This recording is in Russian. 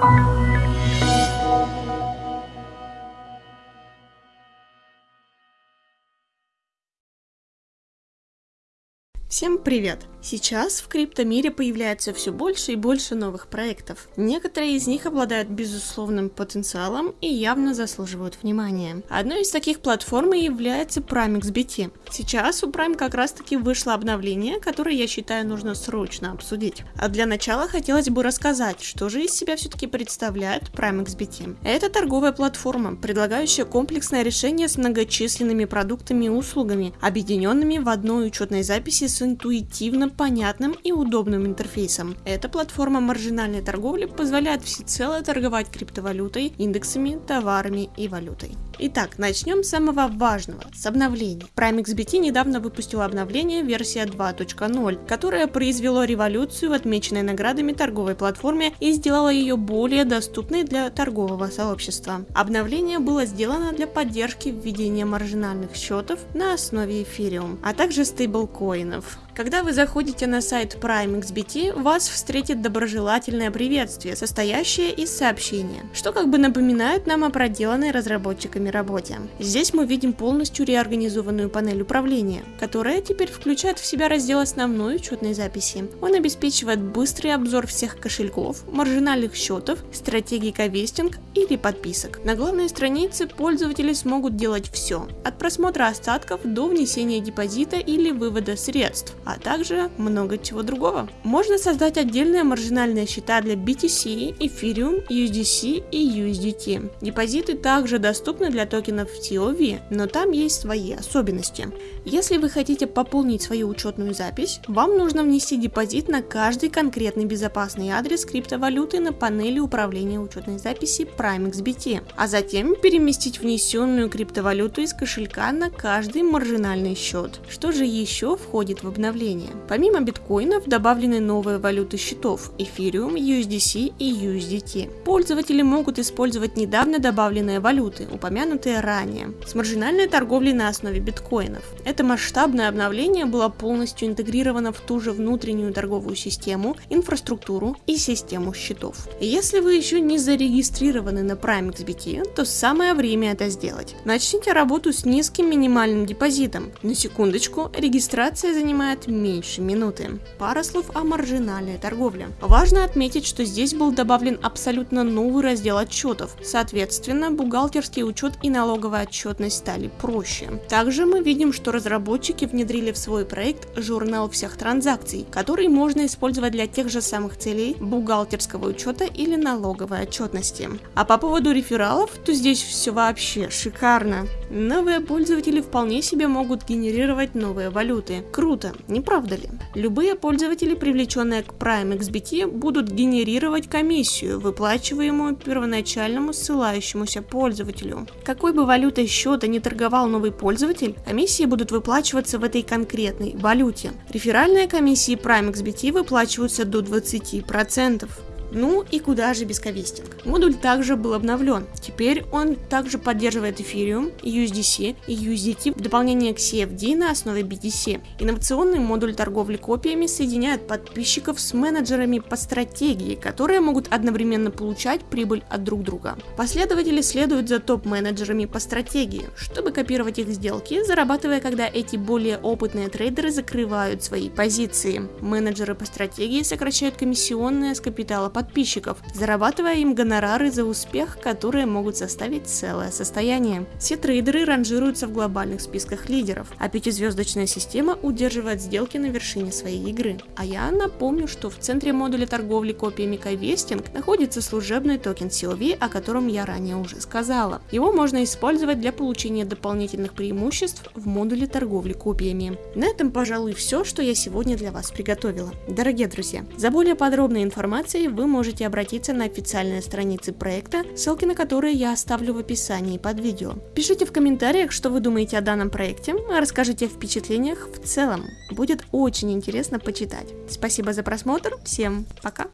Thank you. Всем привет! Сейчас в криптомире появляется все больше и больше новых проектов. Некоторые из них обладают безусловным потенциалом и явно заслуживают внимания. Одной из таких платформ и является PrimeXBT. Сейчас у Prime как раз таки вышло обновление, которое я считаю нужно срочно обсудить. А для начала хотелось бы рассказать, что же из себя все-таки представляет PrimeXBT. Это торговая платформа, предлагающая комплексное решение с многочисленными продуктами и услугами, объединенными в одной учетной записи с интуитивно понятным и удобным интерфейсом. Эта платформа маржинальной торговли позволяет всецело торговать криптовалютой, индексами, товарами и валютой. Итак, начнем с самого важного, с обновлений. PrimeXBT недавно выпустила обновление версия 2.0, которое произвело революцию в отмеченной наградами торговой платформе и сделало ее более доступной для торгового сообщества. Обновление было сделано для поддержки введения маржинальных счетов на основе эфириум, а также стейблкоинов. yourself. Когда вы заходите на сайт PrimeXBT, вас встретит доброжелательное приветствие, состоящее из сообщения, что как бы напоминает нам о проделанной разработчиками работе. Здесь мы видим полностью реорганизованную панель управления, которая теперь включает в себя раздел основной учетной записи. Он обеспечивает быстрый обзор всех кошельков, маржинальных счетов, стратегий ковестинг или подписок. На главной странице пользователи смогут делать все, от просмотра остатков до внесения депозита или вывода средств, а также много чего другого. Можно создать отдельные маржинальные счета для BTC, Ethereum, USDC и USDT. Депозиты также доступны для токенов TOV, но там есть свои особенности. Если вы хотите пополнить свою учетную запись, вам нужно внести депозит на каждый конкретный безопасный адрес криптовалюты на панели управления учетной записи PrimeXBT, а затем переместить внесенную криптовалюту из кошелька на каждый маржинальный счет. Что же еще входит в обновление? Обновления. Помимо биткоинов добавлены новые валюты счетов Ethereum, USDC и USDT. Пользователи могут использовать недавно добавленные валюты, упомянутые ранее, с маржинальной торговлей на основе биткоинов. Это масштабное обновление было полностью интегрировано в ту же внутреннюю торговую систему, инфраструктуру и систему счетов. Если вы еще не зарегистрированы на PrimeXBT, то самое время это сделать. Начните работу с низким минимальным депозитом. На секундочку, регистрация занимает меньше минуты. Пара слов о маржинальной торговле. Важно отметить, что здесь был добавлен абсолютно новый раздел отчетов. Соответственно, бухгалтерский учет и налоговая отчетность стали проще. Также мы видим, что разработчики внедрили в свой проект журнал всех транзакций, который можно использовать для тех же самых целей бухгалтерского учета или налоговой отчетности. А по поводу рефералов, то здесь все вообще шикарно. Новые пользователи вполне себе могут генерировать новые валюты. Круто, не правда ли? Любые пользователи, привлеченные к Prime XBT, будут генерировать комиссию, выплачиваемую первоначальному ссылающемуся пользователю. Какой бы валютой счета не торговал новый пользователь, комиссии будут выплачиваться в этой конкретной валюте. Реферальные комиссии Prime XBT выплачиваются до 20%. Ну и куда же без ковестинг? Модуль также был обновлен. Теперь он также поддерживает Ethereum, USDC и USDT в дополнение к CFD на основе BTC. Инновационный модуль торговли копиями соединяет подписчиков с менеджерами по стратегии, которые могут одновременно получать прибыль от друг друга. Последователи следуют за топ-менеджерами по стратегии, чтобы копировать их сделки, зарабатывая, когда эти более опытные трейдеры закрывают свои позиции. Менеджеры по стратегии сокращают комиссионные с капитала подписчиков, зарабатывая им гонорары за успех, которые могут составить целое состояние. Все трейдеры ранжируются в глобальных списках лидеров, а пятизвездочная система удерживает сделки на вершине своей игры. А я напомню, что в центре модуля торговли копиями Кайвестинг находится служебный токен COV, о котором я ранее уже сказала. Его можно использовать для получения дополнительных преимуществ в модуле торговли копиями. На этом, пожалуй, все, что я сегодня для вас приготовила. Дорогие друзья, за более подробной информацией вы можете обратиться на официальные страницы проекта, ссылки на которые я оставлю в описании под видео. Пишите в комментариях, что вы думаете о данном проекте, а расскажите о впечатлениях в целом. Будет очень интересно почитать. Спасибо за просмотр, всем пока!